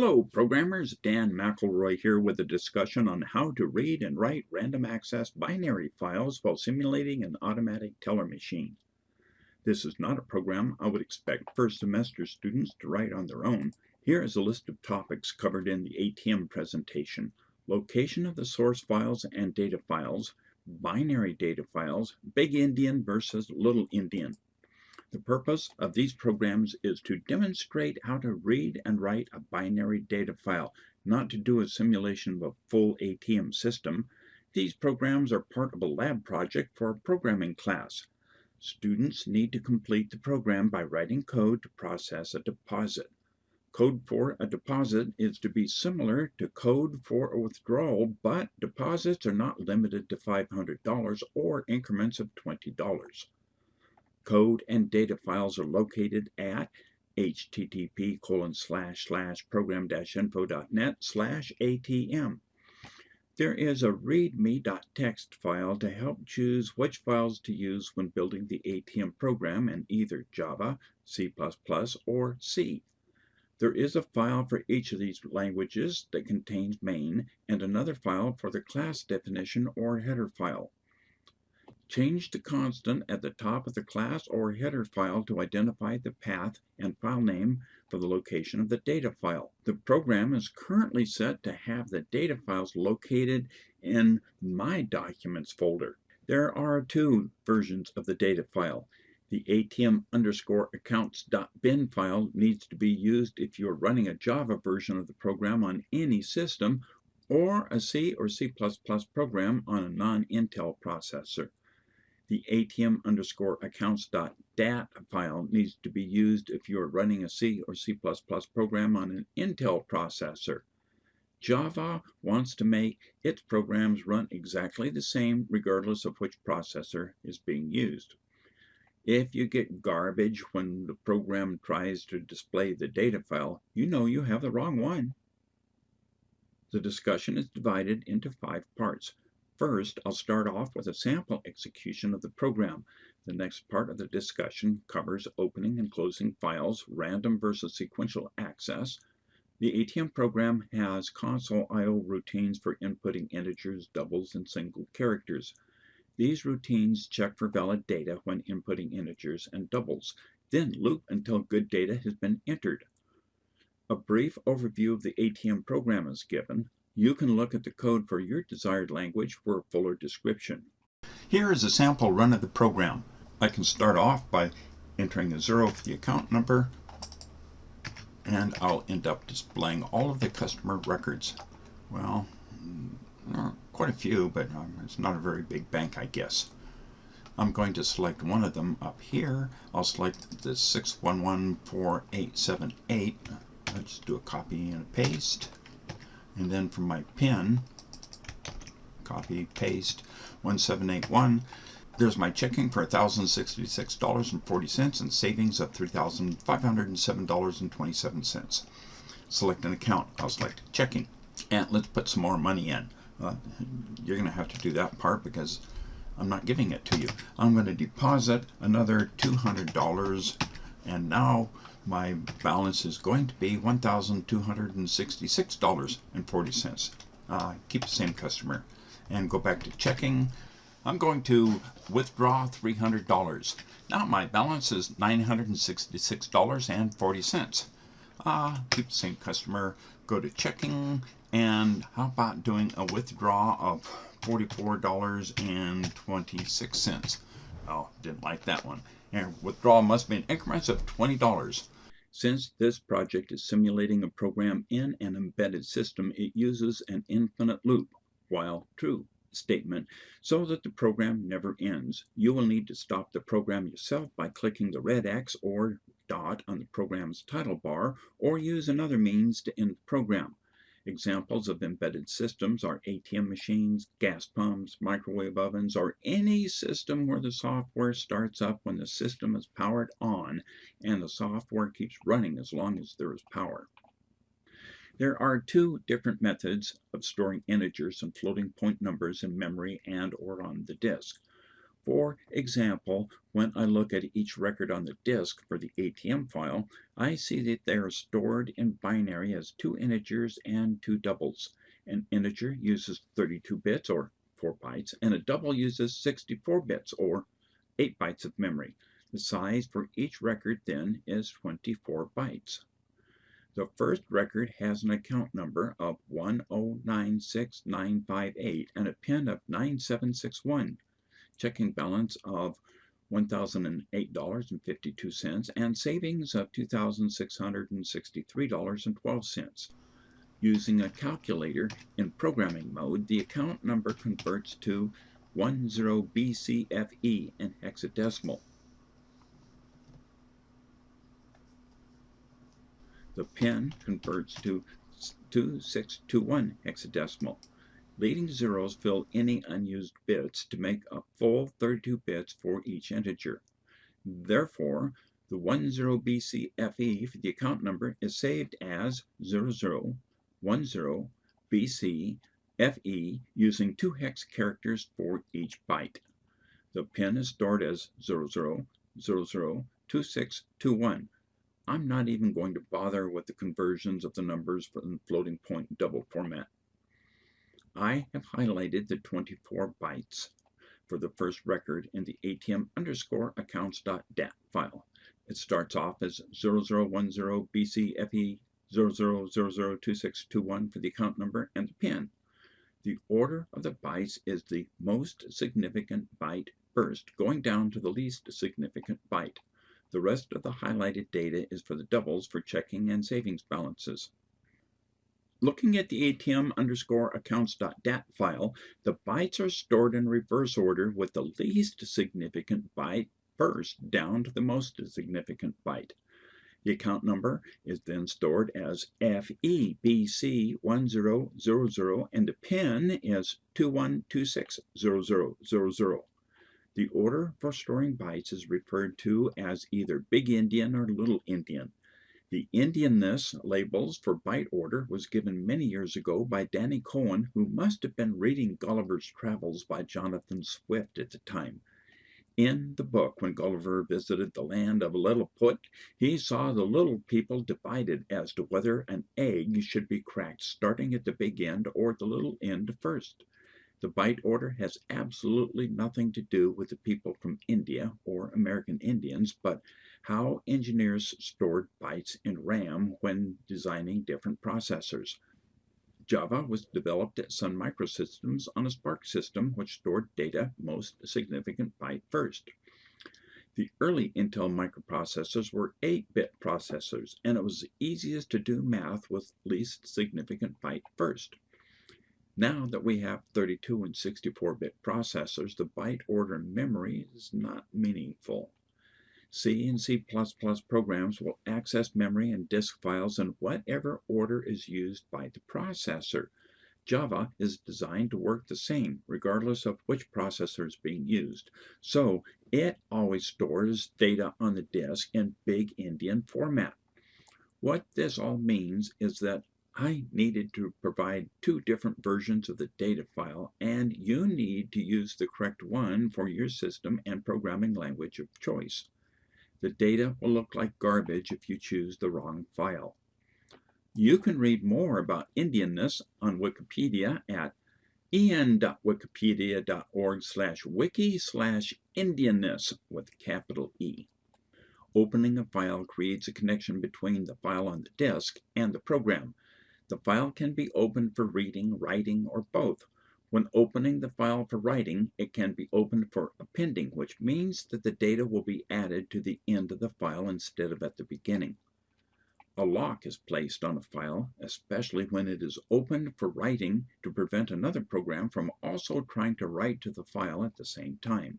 Hello programmers, Dan McElroy here with a discussion on how to read and write random access binary files while simulating an automatic teller machine. This is not a program I would expect first semester students to write on their own. Here is a list of topics covered in the ATM presentation. Location of the source files and data files, binary data files, big endian versus little endian, the purpose of these programs is to demonstrate how to read and write a binary data file, not to do a simulation of a full ATM system. These programs are part of a lab project for a programming class. Students need to complete the program by writing code to process a deposit. Code for a deposit is to be similar to code for a withdrawal, but deposits are not limited to $500 or increments of $20 code and data files are located at http colon slash slash program-info.net slash atm. There is a readme.txt file to help choose which files to use when building the ATM program in either Java, C++, or C. There is a file for each of these languages that contains main and another file for the class definition or header file. Change the constant at the top of the class or header file to identify the path and file name for the location of the data file. The program is currently set to have the data files located in My Documents folder. There are two versions of the data file. The ATM underscore accounts.bin file needs to be used if you're running a Java version of the program on any system or a C or C++ program on a non-Intel processor. The ATM underscore accounts.dat file needs to be used if you are running a C or C++ program on an Intel processor. Java wants to make its programs run exactly the same regardless of which processor is being used. If you get garbage when the program tries to display the data file, you know you have the wrong one. The discussion is divided into five parts. First, I'll start off with a sample execution of the program. The next part of the discussion covers opening and closing files, random versus sequential access. The ATM program has console I.O. routines for inputting integers, doubles, and single characters. These routines check for valid data when inputting integers and doubles, then loop until good data has been entered. A brief overview of the ATM program is given. You can look at the code for your desired language for a fuller description. Here is a sample run of the program. I can start off by entering a zero for the account number, and I'll end up displaying all of the customer records. Well, mm, quite a few, but um, it's not a very big bank, I guess. I'm going to select one of them up here. I'll select the 6114878. Let's do a copy and a paste and then from my pin, copy, paste, 1781, there's my checking for $1,066.40 and savings of $3,507.27. Select an account. I'll select checking. And let's put some more money in. Uh, you're going to have to do that part because I'm not giving it to you. I'm going to deposit another $200 and now my balance is going to be $1,266.40. Uh, keep the same customer and go back to checking. I'm going to withdraw $300. Now my balance is $966.40. Uh, keep the same customer, go to checking, and how about doing a withdraw of $44.26? Oh, didn't like that one. And withdrawal must be in increments of $20. Since this project is simulating a program in an embedded system, it uses an infinite loop, while true statement, so that the program never ends. You will need to stop the program yourself by clicking the red X or dot on the program's title bar, or use another means to end the program. Examples of embedded systems are ATM machines, gas pumps, microwave ovens, or any system where the software starts up when the system is powered on and the software keeps running as long as there is power. There are two different methods of storing integers and floating point numbers in memory and or on the disk. For example, when I look at each record on the disk for the ATM file, I see that they are stored in binary as two integers and two doubles. An integer uses 32 bits, or 4 bytes, and a double uses 64 bits, or 8 bytes of memory. The size for each record then is 24 bytes. The first record has an account number of 1096958 and a PIN of 9761 checking balance of $1,008.52 and savings of $2,663.12. Using a calculator in programming mode, the account number converts to 10BCFE in hexadecimal. The PIN converts to 2621 hexadecimal. Leading zeros fill any unused bits to make a full 32 bits for each integer. Therefore, the 10BCFE for the account number is saved as 0010BCFE using two hex characters for each byte. The pin is stored as 00002621. I'm not even going to bother with the conversions of the numbers from floating point double format. I have highlighted the 24 bytes for the first record in the ATM underscore accounts.dat file. It starts off as 0010 BCFE 00002621 for the account number and the PIN. The order of the bytes is the most significant byte first, going down to the least significant byte. The rest of the highlighted data is for the doubles for checking and savings balances. Looking at the ATM underscore accounts.dat file, the bytes are stored in reverse order with the least significant byte first down to the most significant byte. The account number is then stored as FEBC1000 and the PIN is 21260000. The order for storing bytes is referred to as either Big Endian or Little Endian. The Endianness labels for byte order was given many years ago by Danny Cohen, who must have been reading Gulliver's Travels by Jonathan Swift at the time. In the book, when Gulliver visited the land of Lilliput, he saw the little people divided as to whether an egg should be cracked starting at the big end or the little end first. The byte order has absolutely nothing to do with the people from India or American Indians, but how engineers stored bytes in RAM when designing different processors. Java was developed at Sun Microsystems on a SPARC system which stored data most significant byte first. The early Intel microprocessors were 8-bit processors, and it was easiest to do math with least significant byte first. Now that we have 32 and 64-bit processors, the byte order memory is not meaningful. C and C++ programs will access memory and disk files in whatever order is used by the processor. Java is designed to work the same, regardless of which processor is being used. So it always stores data on the disk in Big Endian format. What this all means is that I needed to provide two different versions of the data file, and you need to use the correct one for your system and programming language of choice. The data will look like garbage if you choose the wrong file. You can read more about Endianness on Wikipedia at en.wikipedia.org slash wiki slash Endianness with capital E. Opening a file creates a connection between the file on the disk and the program. The file can be opened for reading, writing, or both. When opening the file for writing, it can be opened for appending, which means that the data will be added to the end of the file instead of at the beginning. A lock is placed on a file, especially when it is opened for writing to prevent another program from also trying to write to the file at the same time.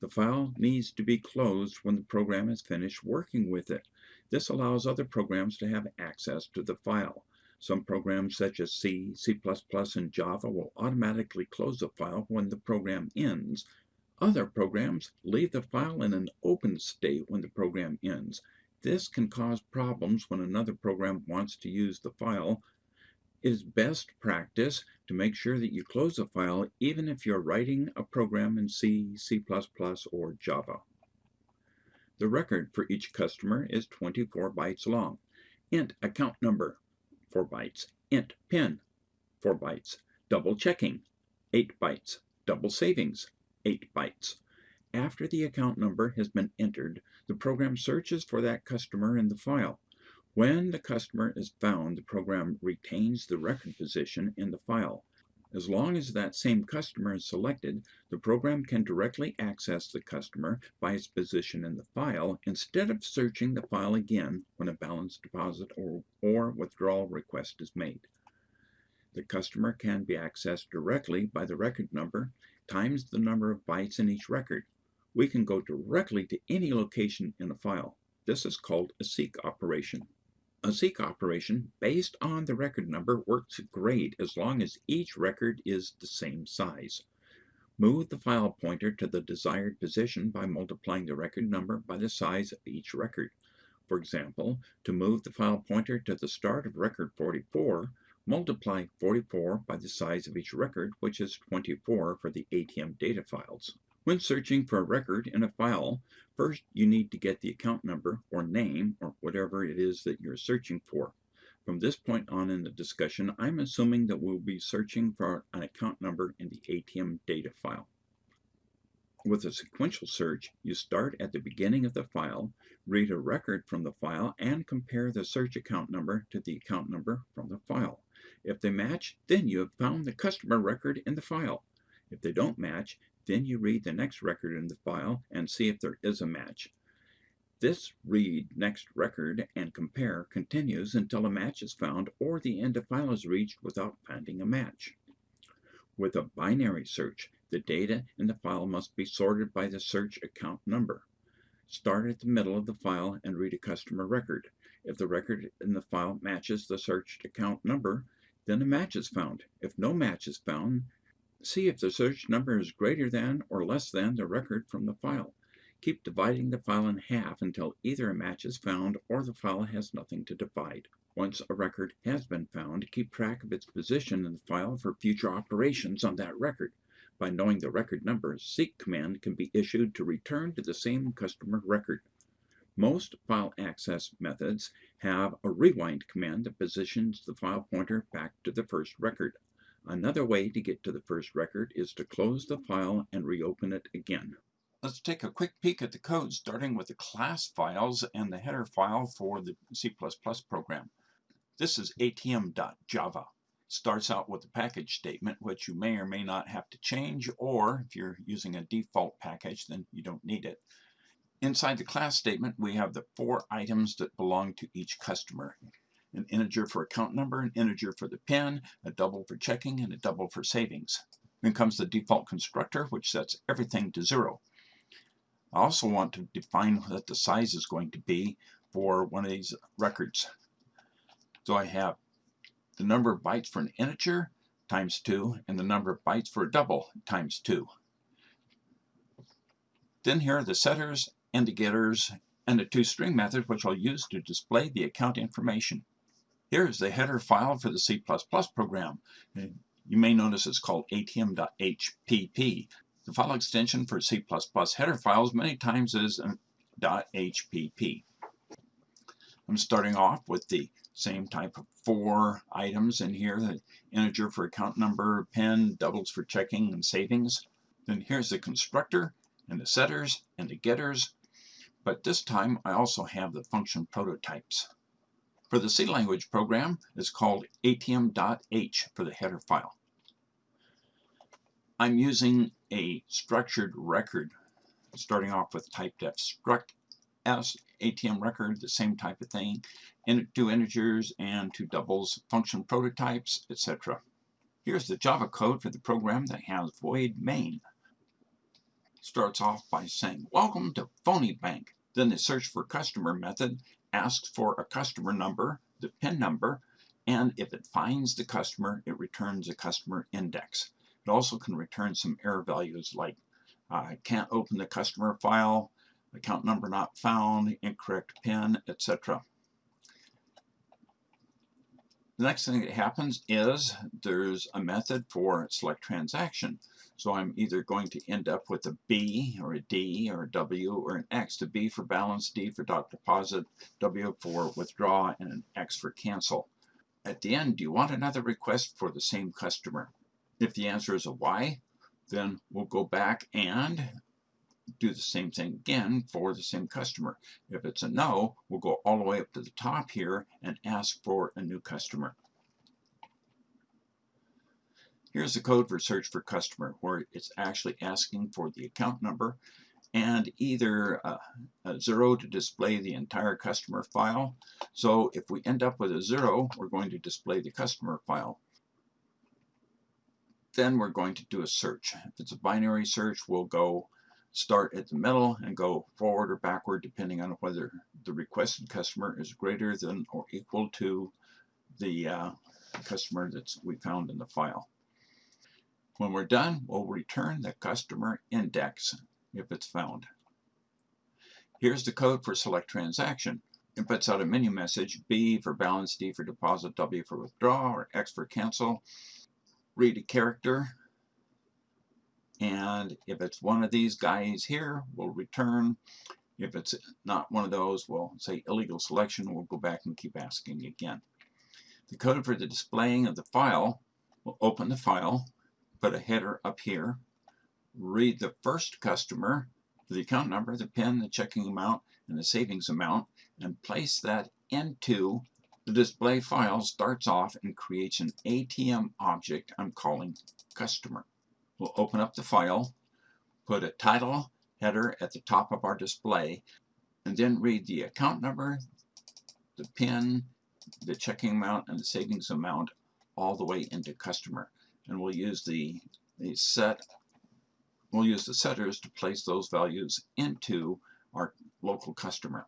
The file needs to be closed when the program is finished working with it. This allows other programs to have access to the file. Some programs such as C, C++, and Java will automatically close the file when the program ends. Other programs leave the file in an open state when the program ends. This can cause problems when another program wants to use the file. It is best practice to make sure that you close a file even if you're writing a program in C, C++, or Java. The record for each customer is 24 bytes long. int account number, 4 bytes. int PIN, 4 bytes. Double checking, 8 bytes. Double savings, 8 bytes. After the account number has been entered, the program searches for that customer in the file. When the customer is found, the program retains the record position in the file. As long as that same customer is selected, the program can directly access the customer by its position in the file instead of searching the file again when a balance deposit or, or withdrawal request is made. The customer can be accessed directly by the record number times the number of bytes in each record. We can go directly to any location in a file. This is called a seek operation. A seek operation based on the record number works great as long as each record is the same size. Move the file pointer to the desired position by multiplying the record number by the size of each record. For example, to move the file pointer to the start of record 44, multiply 44 by the size of each record, which is 24 for the ATM data files. When searching for a record in a file, first you need to get the account number or name or whatever it is that you're searching for. From this point on in the discussion, I'm assuming that we'll be searching for an account number in the ATM data file. With a sequential search, you start at the beginning of the file, read a record from the file, and compare the search account number to the account number from the file. If they match, then you have found the customer record in the file. If they don't match, then you read the next record in the file and see if there is a match. This read next record and compare continues until a match is found or the end of file is reached without finding a match. With a binary search, the data in the file must be sorted by the search account number. Start at the middle of the file and read a customer record. If the record in the file matches the searched account number, then a match is found. If no match is found, See if the search number is greater than or less than the record from the file. Keep dividing the file in half until either a match is found or the file has nothing to divide. Once a record has been found, keep track of its position in the file for future operations on that record. By knowing the record number, seek command can be issued to return to the same customer record. Most file access methods have a rewind command that positions the file pointer back to the first record. Another way to get to the first record is to close the file and reopen it again. Let's take a quick peek at the code starting with the class files and the header file for the C++ program. This is atm.java. Starts out with a package statement which you may or may not have to change or if you're using a default package then you don't need it. Inside the class statement we have the four items that belong to each customer an integer for account number, an integer for the PIN, a double for checking, and a double for savings. Then comes the default constructor, which sets everything to zero. I also want to define what the size is going to be for one of these records. So I have the number of bytes for an integer times 2 and the number of bytes for a double times 2. Then here are the setters and the getters and the toString method which I'll use to display the account information. Here is the header file for the C++ program. You may notice it's called atm.hpp. The file extension for C++ header files many times is .hpp. I'm starting off with the same type of four items in here, the integer for account number, PIN, doubles for checking and savings. Then here's the constructor and the setters and the getters. But this time I also have the function prototypes. For the C language program, it's called atm.h for the header file. I'm using a structured record, starting off with typedef struct s ATM record, the same type of thing, and two integers and two doubles, function prototypes, etc. Here's the Java code for the program that has void main. Starts off by saying, welcome to Phony Bank. Then the search for customer method asks for a customer number, the PIN number, and if it finds the customer, it returns a customer index. It also can return some error values like uh, can't open the customer file, account number not found, incorrect PIN, etc. The next thing that happens is there's a method for select transaction. So I'm either going to end up with a B or a D or a W or an X. The B for balance, D for dot deposit, W for withdraw, and an X for cancel. At the end, do you want another request for the same customer? If the answer is a Y, then we'll go back and do the same thing again for the same customer. If it's a no, we'll go all the way up to the top here and ask for a new customer. Here's the code for search for customer where it's actually asking for the account number and either a, a, zero to display the entire customer file. So if we end up with a zero, we're going to display the customer file. Then we're going to do a search. If it's a binary search, we'll go start at the middle and go forward or backward depending on whether the requested customer is greater than or equal to the uh, customer that we found in the file. When we're done, we'll return the customer index if it's found. Here's the code for select transaction. It puts out a menu message, B for balance, D for deposit, W for withdraw, or X for cancel. Read a character, and if it's one of these guys here, we'll return. If it's not one of those, we'll say illegal selection. We'll go back and keep asking again. The code for the displaying of the file, we'll open the file, put a header up here, read the first customer, the account number, the PIN, the checking amount, and the savings amount, and place that into the display file starts off and creates an ATM object I'm calling customer. We'll open up the file, put a title header at the top of our display, and then read the account number, the PIN, the checking amount, and the savings amount all the way into customer. And we'll use the, the set, we'll use the setters to place those values into our local customer.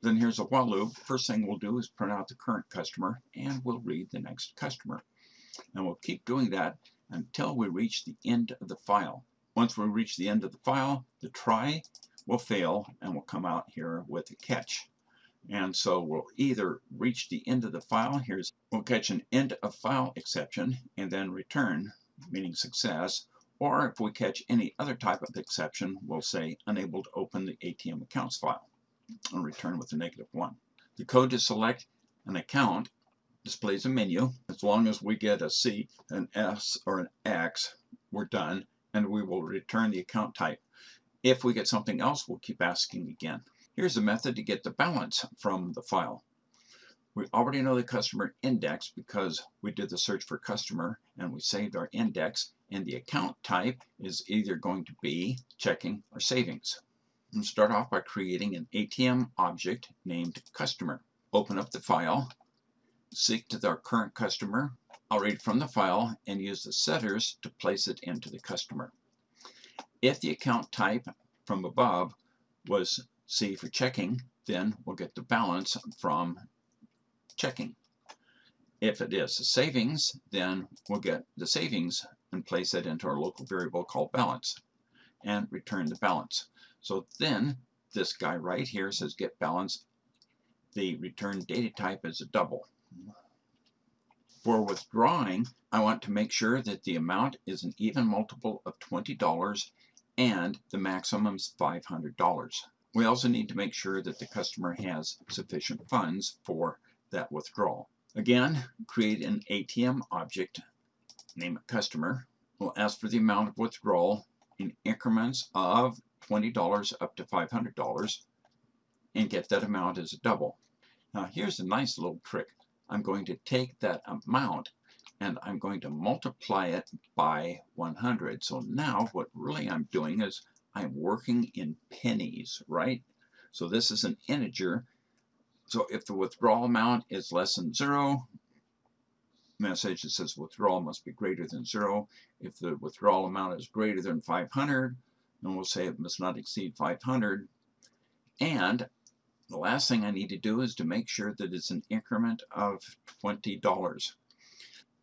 Then here's a while loop. First thing we'll do is print out the current customer and we'll read the next customer. And we'll keep doing that until we reach the end of the file. Once we reach the end of the file, the try will fail and we'll come out here with a catch. And so we'll either reach the end of the file, here's we'll catch an end of file exception and then return, meaning success, or if we catch any other type of exception, we'll say unable to open the ATM accounts file and return with a negative one. The code to select an account displays a menu. As long as we get a C, an S, or an X, we're done, and we will return the account type. If we get something else, we'll keep asking again. Here's a method to get the balance from the file. We already know the customer index because we did the search for customer and we saved our index and the account type is either going to be checking or savings. Start off by creating an ATM object named customer. Open up the file seek to our current customer. I'll read from the file and use the setters to place it into the customer. If the account type from above was C for checking, then we'll get the balance from checking. If it is a savings, then we'll get the savings and place it into our local variable called balance and return the balance. So then this guy right here says get balance. The return data type is a double. For withdrawing, I want to make sure that the amount is an even multiple of $20 and the maximum is $500. We also need to make sure that the customer has sufficient funds for that withdrawal. Again, create an ATM object, name it customer. We'll ask for the amount of withdrawal in increments of $20 up to $500 and get that amount as a double. Now here's a nice little trick. I'm going to take that amount and I'm going to multiply it by 100. So now what really I'm doing is I'm working in pennies, right? So this is an integer. So if the withdrawal amount is less than zero, message that says withdrawal must be greater than zero. If the withdrawal amount is greater than 500, then we'll say it must not exceed 500. And the last thing I need to do is to make sure that it's an increment of $20.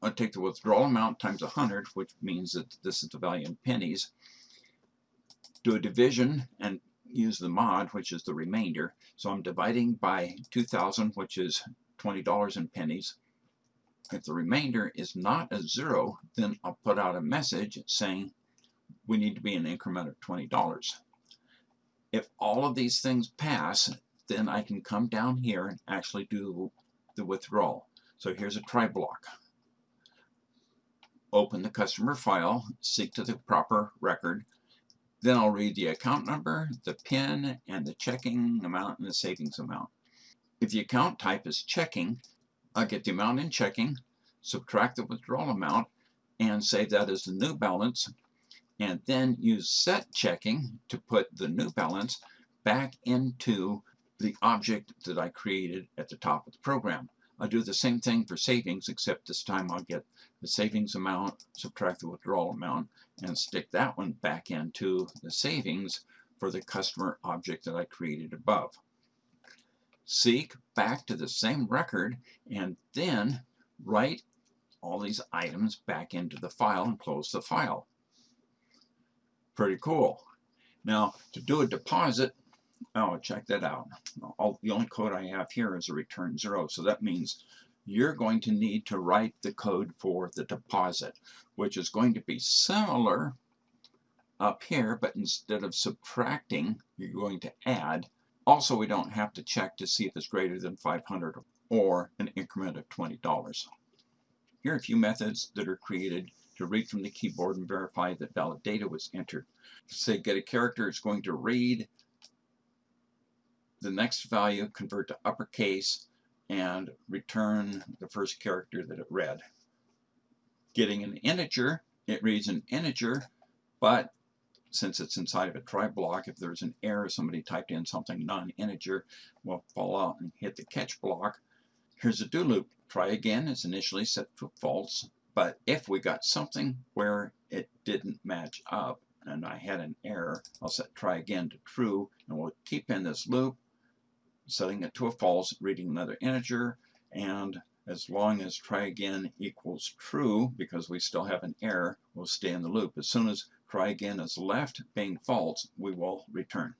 I'll take the withdrawal amount times 100, which means that this is the value in pennies. Do a division and use the mod, which is the remainder. So I'm dividing by 2,000, which is $20 in pennies. If the remainder is not a zero, then I'll put out a message saying we need to be an increment of $20. If all of these things pass, then I can come down here and actually do the withdrawal. So here's a try block. Open the customer file, seek to the proper record, then I'll read the account number, the PIN, and the checking amount and the savings amount. If the account type is checking, I'll get the amount in checking, subtract the withdrawal amount, and save that as the new balance, and then use set checking to put the new balance back into the object that I created at the top of the program. I'll do the same thing for savings, except this time I'll get the savings amount, subtract the withdrawal amount, and stick that one back into the savings for the customer object that I created above. Seek back to the same record and then write all these items back into the file and close the file. Pretty cool. Now, to do a deposit, Oh, check that out. All, the only code I have here is a return zero. So that means you're going to need to write the code for the deposit, which is going to be similar up here, but instead of subtracting, you're going to add. Also, we don't have to check to see if it's greater than 500 or an increment of $20. Here are a few methods that are created to read from the keyboard and verify that valid data was entered. Say get a character, it's going to read the next value, convert to uppercase, and return the first character that it read. Getting an integer, it reads an integer, but since it's inside of a try block, if there's an error, somebody typed in something non-integer, will fall out and hit the catch block. Here's a do loop. Try again is initially set to false, but if we got something where it didn't match up and I had an error, I'll set try again to true, and we'll keep in this loop setting it to a false, reading another integer, and as long as try again equals true, because we still have an error, we'll stay in the loop. As soon as try again is left being false, we will return.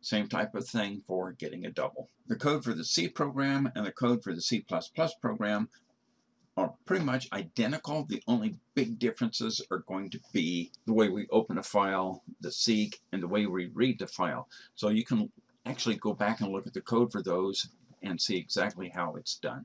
Same type of thing for getting a double. The code for the C program and the code for the C++ program are pretty much identical. The only big differences are going to be the way we open a file, the seek, and the way we read the file. So you can actually go back and look at the code for those and see exactly how it's done.